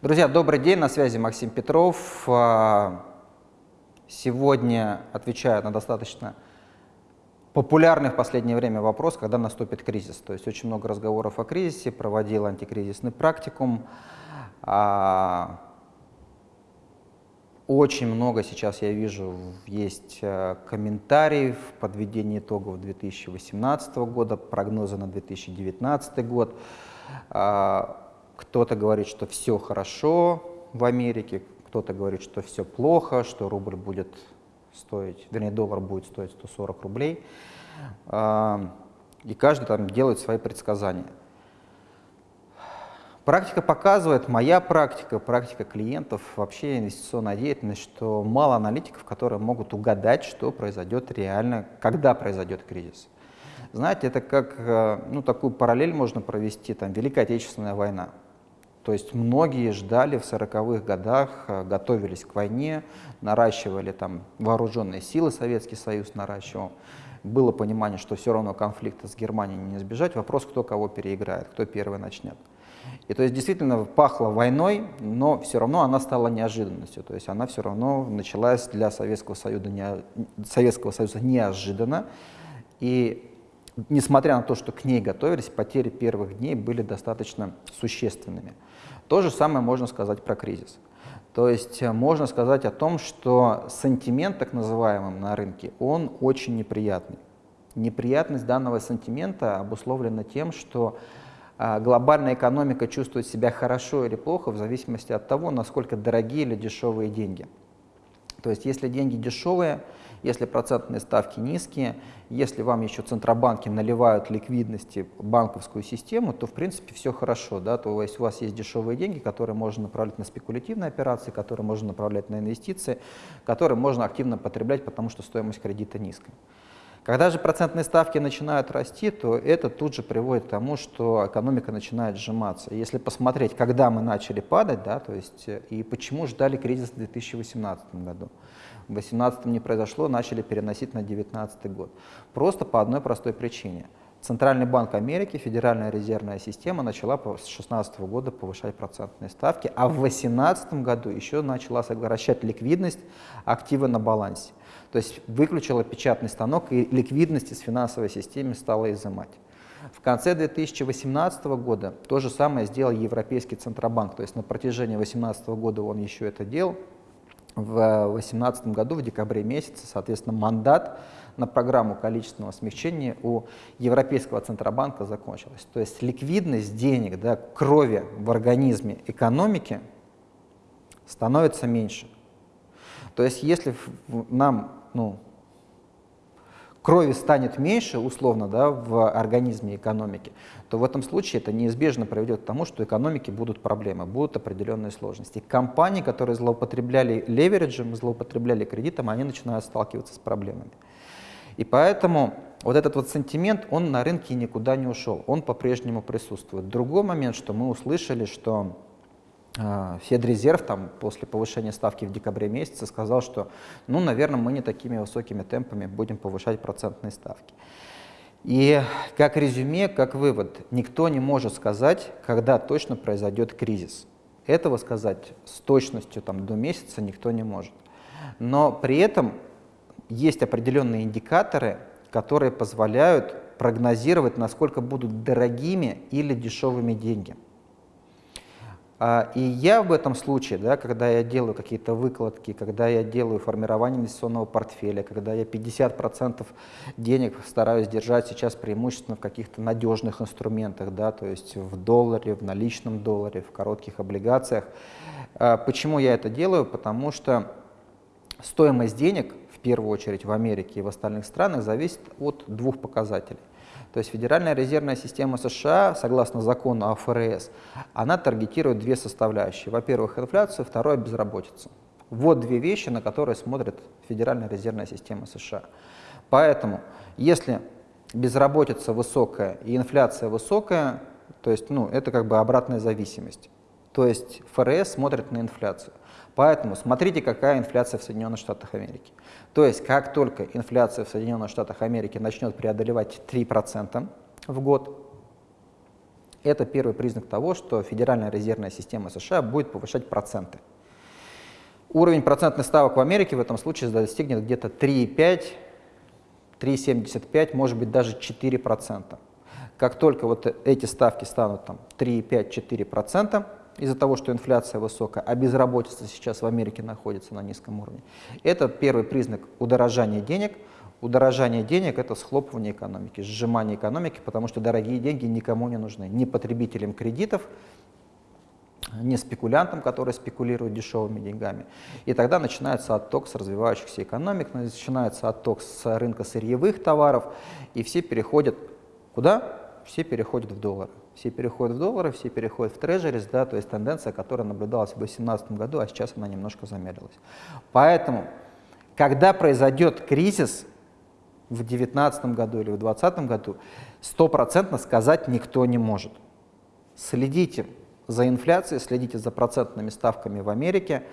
Друзья, добрый день, на связи Максим Петров. А, сегодня отвечаю на достаточно популярный в последнее время вопрос, когда наступит кризис. То есть очень много разговоров о кризисе, проводил антикризисный практикум. Очень много сейчас я вижу, есть э, комментариев, подведение итогов 2018 года, прогнозы на 2019 год. А, кто-то говорит, что все хорошо в Америке, кто-то говорит, что все плохо, что рубль будет стоить, вернее, доллар будет стоить 140 рублей. А, и каждый там делает свои предсказания. Практика показывает, моя практика, практика клиентов, вообще инвестиционная деятельность, что мало аналитиков, которые могут угадать, что произойдет реально, когда произойдет кризис. Знаете, это как, э, ну, такую параллель можно провести, там, Великая Отечественная война. То есть многие ждали в 40-х годах, э, готовились к войне, наращивали там вооруженные силы, Советский Союз наращивал. Было понимание, что все равно конфликта с Германией не избежать. Вопрос, кто кого переиграет, кто первый начнет. И то есть действительно пахло войной, но все равно она стала неожиданностью. То есть она все равно началась для Советского Союза, не, Советского Союза неожиданно. И несмотря на то, что к ней готовились, потери первых дней были достаточно существенными. То же самое можно сказать про кризис. То есть э, можно сказать о том, что сантимент, так называемый, на рынке, он очень неприятный. Неприятность данного сантимента обусловлена тем, что глобальная экономика чувствует себя хорошо или плохо в зависимости от того, насколько дорогие или дешевые деньги. То есть если деньги дешевые, если процентные ставки низкие, если вам еще центробанки наливают ликвидности банковскую систему, то в принципе все хорошо. Да? То есть у вас есть дешевые деньги, которые можно направлять на спекулятивные операции, которые можно направлять на инвестиции, которые можно активно потреблять, потому что стоимость кредита низкая. Когда же процентные ставки начинают расти, то это тут же приводит к тому, что экономика начинает сжиматься. Если посмотреть, когда мы начали падать, да, то есть э, и почему ждали кризис в 2018 году. В 2018 не произошло, начали переносить на 2019 год. Просто по одной простой причине. Центральный банк Америки, Федеральная резервная система начала с 2016 года повышать процентные ставки, а в 2018 году еще начала сокращать ликвидность активы на балансе. То есть выключила печатный станок и ликвидность из финансовой системы стала изымать. В конце 2018 года то же самое сделал Европейский Центробанк. То есть на протяжении 2018 года он еще это делал. В 2018 году, в декабре месяце, соответственно, мандат на программу количественного смягчения у Европейского Центробанка закончилась. То есть ликвидность денег, да, крови в организме экономики становится меньше. То есть если нам ну, крови станет меньше, условно, да, в организме экономики, то в этом случае это неизбежно приведет к тому, что экономики будут проблемы, будут определенные сложности. Компании, которые злоупотребляли левериджем, злоупотребляли кредитом, они начинают сталкиваться с проблемами. И поэтому вот этот вот сентимент, он на рынке никуда не ушел, он по-прежнему присутствует. Другой момент, что мы услышали, что а, Федрезерв там, после повышения ставки в декабре месяце сказал, что, ну, наверное, мы не такими высокими темпами будем повышать процентные ставки. И как резюме, как вывод, никто не может сказать, когда точно произойдет кризис. Этого сказать с точностью там, до месяца никто не может. Но при этом есть определенные индикаторы, которые позволяют прогнозировать, насколько будут дорогими или дешевыми деньги. А, и я в этом случае, да, когда я делаю какие-то выкладки, когда я делаю формирование инвестиционного портфеля, когда я 50% денег стараюсь держать сейчас преимущественно в каких-то надежных инструментах, да, то есть в долларе, в наличном долларе, в коротких облигациях. А, почему я это делаю? Потому что стоимость денег, первую очередь в Америке и в остальных странах, зависит от двух показателей. То есть Федеральная резервная система США, согласно закону о ФРС, она таргетирует две составляющие. Во-первых, инфляцию, второе – безработицу. Вот две вещи, на которые смотрит Федеральная резервная система США. Поэтому, если безработица высокая и инфляция высокая, то есть ну, это как бы обратная зависимость. То есть ФРС смотрит на инфляцию. Поэтому смотрите, какая инфляция в Соединенных Штатах Америки. То есть, как только инфляция в Соединенных Штатах Америки начнет преодолевать 3% в год, Это первый признак того, что Федеральная резервная система США будет повышать проценты. Уровень процентных ставок в Америке в этом случае достигнет где-то 3,5, 3,75, может быть даже 4%. Как только вот эти ставки станут там 3,5-4%, из-за того, что инфляция высокая, а безработица сейчас в Америке находится на низком уровне, это первый признак удорожания денег. Удорожание денег – это схлопывание экономики, сжимание экономики, потому что дорогие деньги никому не нужны, ни потребителям кредитов, не спекулянтам, которые спекулируют дешевыми деньгами. И тогда начинается отток с развивающихся экономик, начинается отток с рынка сырьевых товаров, и все переходят куда? Все переходят в доллары. Все переходят в доллары, все переходят в трежерис, да, то есть тенденция, которая наблюдалась в 2018 году, а сейчас она немножко замедлилась. Поэтому, когда произойдет кризис в 2019 году или в 2020 году, стопроцентно сказать никто не может. Следите за инфляцией, следите за процентными ставками в Америке.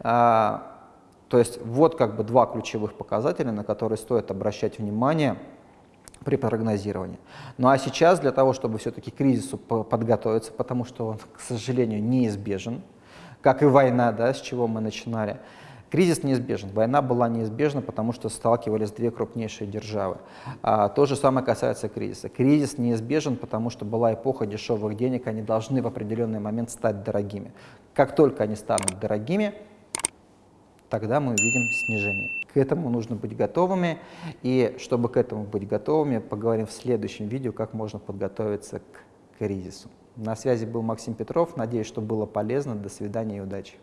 А, то есть вот как бы два ключевых показателя, на которые стоит обращать внимание при прогнозировании. Ну а сейчас для того, чтобы все-таки к кризису подготовиться, потому что он, к сожалению, неизбежен, как и война, да, с чего мы начинали, Кризис неизбежен, война была неизбежна, потому что сталкивались две крупнейшие державы. А, то же самое касается кризиса. Кризис неизбежен, потому что была эпоха дешевых денег, они должны в определенный момент стать дорогими. Как только они станут дорогими, тогда мы увидим снижение. К этому нужно быть готовыми, и чтобы к этому быть готовыми, поговорим в следующем видео, как можно подготовиться к кризису. На связи был Максим Петров, надеюсь, что было полезно. До свидания и удачи.